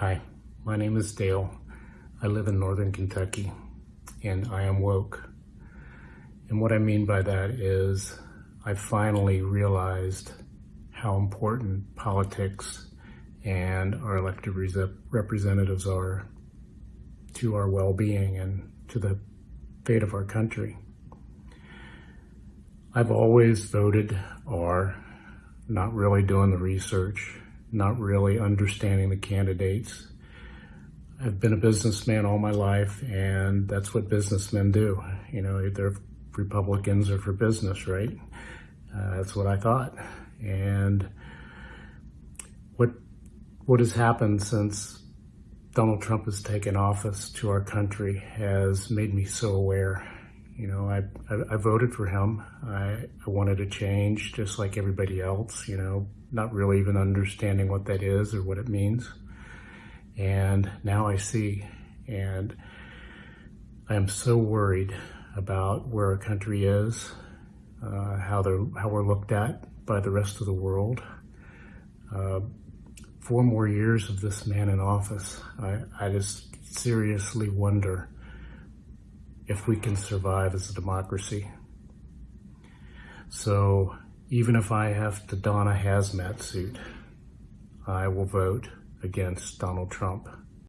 Hi, my name is Dale. I live in Northern Kentucky and I am woke. And what I mean by that is I finally realized how important politics and our elected representatives are to our well-being and to the fate of our country. I've always voted R, not really doing the research, not really understanding the candidates. I've been a businessman all my life, and that's what businessmen do. You know, they're Republicans or for business, right? Uh, that's what I thought. And what what has happened since Donald Trump has taken office to our country has made me so aware. You know, I, I, I voted for him. I, I wanted a change just like everybody else, you know, not really even understanding what that is or what it means. And now I see, and I am so worried about where our country is, uh, how, how we're looked at by the rest of the world. Uh, four more years of this man in office, I, I just seriously wonder if we can survive as a democracy. So even if I have to don a hazmat suit, I will vote against Donald Trump.